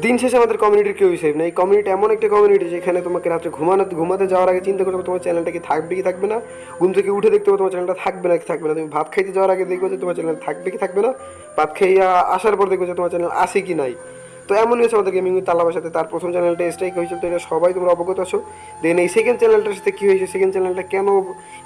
দিন শেষে আমাদের কমিউনিটির কেউই সেফ না এই কমিউনিটি এমন একটা কমিউনিটি যেখানে তোমাকে রাত্রে ঘুমানো ঘুমাতে যাওয়ার আগে চিন্তা করবে তোমার চ্যানেলটা কি থাকবে কি থাকবে না। ঘুম থেকে উঠে দেখতে হবে তোমার চ্যানেলটা থাকবে না কি থাকবে না। তুমি ভাত খাইতে যাওয়ার আগে দেখবে যে তোমার চ্যানেল থাকবে কি থাকবে না। ভাত খাইয়া আসার পর দেখবে যে তোমার চ্যানেল আছে কি নাই। তো এমনই হচ্ছে আমাদের গেমিং উইথ তালাবার সাথে। তার প্রথম চ্যানেলটা স্ট্রাইক হয়েছিল, তো এটা সবাই তোমরা অবগত আছো। দেন এই সেকেন্ড চ্যানেলটার সাথে কী হয়েছে? সেকেন্ড চ্যানেলটা কেন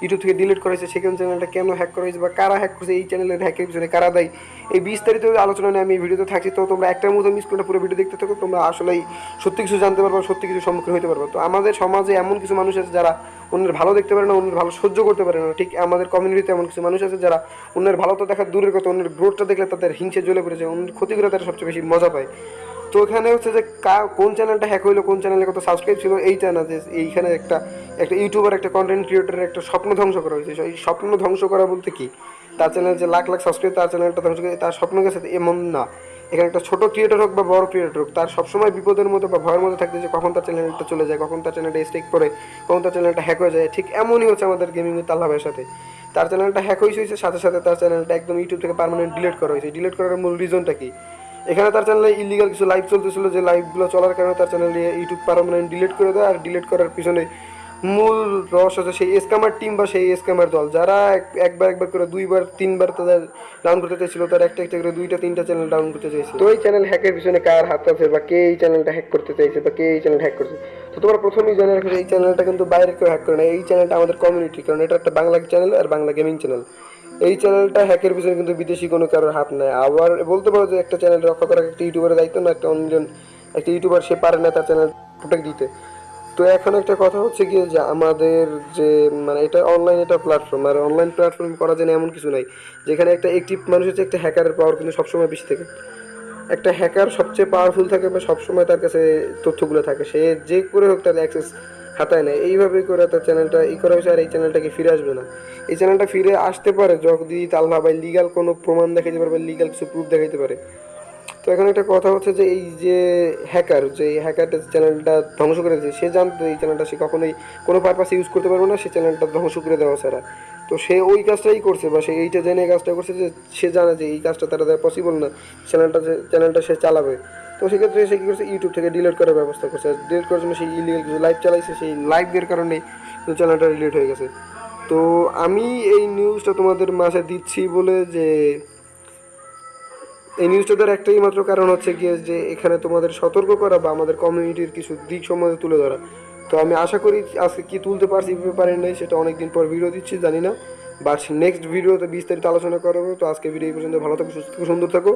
ইউটিউব থেকে ডিলিট করা হয়েছে? সেকেন্ড চ্যানেলটা কেন হ্যাক করা হয়েছে? বা কারা হ্যাক করেছে? এই চ্যানেলের হ্যাকের পিছনে কারা দেয়? এই বিস্তারিত আলোচনা নিয়ে আমি ভিডিওতে থাকছি। তো তোমরা একটার মতো মিস করে পুরো ভিডিও দেখতে থাকো। তোমরা আসলেই সত্যি কিছু জানতে পারবে, সত্যি কিছু সম্মুখীন হতে পারব। তো আমাদের সমাজে এমন কিছু মানুষ আছে যারা অন্যের ভালো দেখতে পারে না, অন্যের ভালো সহ্য করতে পারে না। ঠিক আমাদের কমিউনিটিতে এমন কিছু মানুষ আছে যারা অন্যের ভালো তো দেখার দূরের কথা, অন্যের গ্রোথটা দেখলে তাদের হিংসে জ্বলে পড়েছে অন্যের ক্ষতি করে তারা সবচেয়ে বেশি মজা পায়। তো এখানে হচ্ছে যে কোন চ্যানেলটা হ্যাক হইল, কোন চ্যানেলে কত সাবস্ক্রাইব ছিল এইটা না যে এইখানে একটা একটা ইউটিউবার একটা কন্টেন্ট ক্রিয়েটারের একটা স্বপ্ন ধ্বংস করা হয়েছে। এই স্বপ্ন ধ্বংস করা বলতে কি? তার চ্যানেল যে লাখ লাখ সাবস্ক্রাইব তার চ্যানেলটা ধ্বংস করে, তার স্বপ্ন গেছে এমন না। এখানে একটা ছোটো ক্রিয়েটর হোক বা বড় ক্রিয়েটর হোক, তার সবসময় বিপদের মধ্যে বা ভয়ের মধ্যে থাকতে যে কখন তার চ্যানেলটা চলে যায়, কখন তার চ্যানেলটা স্টেক করে কখন তার চ্যানেলটা হ্যাক হয়ে যায়, ঠিক এমনই হচ্ছে আমাদের গেমিং তাল্লাভের সাথে। তার চ্যানেলটা হ্যাক হয়েছে হয়েছে সাথে সাথে তার চ্যানেলটা একদম ইউটিউব থেকে পার্মানেন্ট ডিলিট করা হয়েছে ডিলিট করার মূল রিজনটা কি? এখানে তার চ্যানেলে ইলিগাল কিছু লাইভ চলতেছিল, যে লাইভগুলো চলার কারণে তার চ্যানেলে ইউটিউব পারমানেন্ট ডিলিট করে দেয়, আর ডিলিট করার পিছনে মূল রস হচ্ছে সেই স্ক্যামার টিম বা সেই স্ক্যামার দল। যারা এক- একবার একবার করে দুইবার, তিনবার তাদের ডাউন করতে চাইছিল, তার একটা একটা করে দুইটা, তিনটা চ্যানেল ডাউন করতে চাইছে। তো এই চ্যানেল হ্যাকের পিছনে কার হাত আছে বা কে এই চ্যানেলটা হ্যাক করতে চাইছে বা কে এই চ্যানেল হ্যাক করছে? তো তোমরা প্রথমেই জেনে রাখো এই চ্যানেলটা কিন্তু বাইরে কেউ হ্যাক করে না। এই চ্যানেলটা আমাদের কমিউনিটি কারণ এটা একটা বাংলা চ্যানেল আর বাংলা গেমিং চ্যানেল এই চ্যানেলটা হ্যাকের পিছনে কিন্তু বিদেশি কোনো কারোর হাত নেই। আবার বলতে পারো যে একটা চ্যানেল রক্ষা করা একটা ইউটিউবারের দায়িত্ব না, একটা অন্যজন, একটা ইউটিউবার সে পারে না তার চ্যানেল প্রোটেক্ট দিতে। তো এখন একটা কথা হচ্ছে গিয়ে যে আমাদের যে মানে এটা অনলাইন এটা প্ল্যাটফর্ম আর অনলাইন প্ল্যাটফর্ম করা যায় এমন কিছু নাই, যেখানে একটা একটিভ মানুষ হচ্ছে একটা হ্যাকারের পাওয়ার কিন্তু সবসময় বেশি থাকে। একটা হ্যাকার সবচেয়ে পাওয়ারফুল থাকে বা সবসময় তার কাছে তথ্যগুলো থাকে, সে যে করে হোক তার অ্যাক্সেস হাতায় নেয়। এইভাবেই করে তার চ্যানেলটা ই করা হয়েছে আর এই চ্যানেলটাকে ফিরে আসবে না। এই চ্যানেলটা ফিরে আসতে পারে যদি তাল্লা বা লিগাল কোনো প্রমাণ দেখাইতে পারে বা লিগাল কিছু প্রুফ দেখাইতে পারে। তো এখন একটা কথা হচ্ছে যে এই যে হ্যাকার যে হ্যাকারটা চ্যানেলটা ধ্বংস করে সে জানতো এই চ্যানেলটা সে কখনোই কোনো পারপাসে ইউজ করতে পারবে না, সে চ্যানেলটা ধ্বংস করে দেওয়া ছাড়া। তো সে ওই কাজটাই করছে বা সে এইটা জেনে কাজটা করছে যে সে জানে যে এই কাজটা তারা দ্বারা পসিবল না চ্যানেলটা চ্যানেলটা সে চালাবে। তো সেক্ষেত্রে সে কী করছে ইউটিউব থেকে ডিলিট করার ব্যবস্থা করছে। ডিলিট করার জন্য সেই ইলিগাল কিছু লাইভ চালাইছে, সেই লাইভের কারণেই চ্যানেলটা ডিলিট হয়ে গেছে। তো আমি এই নিউজটা তোমাদের মাঝে দিচ্ছি বলে যে এই নিউজটাদের একটাই মাত্র কারণ হচ্ছে গিয়ে যে এখানে তোমাদের সতর্ক করা বা আমাদের কমিউনিটির কিছু দিক সম্বন্ধে তুলে ধরা। তো আমি আশা করি আজকে কি তুলতে পারছি কীভাবে নেই, সেটা অনেকদিন পর ভিডিও দিচ্ছি, জানি না। বাট নেক্সট ভিডিওতে বিস্তারিত আলোচনা করব। তো আজকে ভিডিও পর্যন্ত। ভালো থাকো, সুস্থ থাকো, সুন্দর থাকো।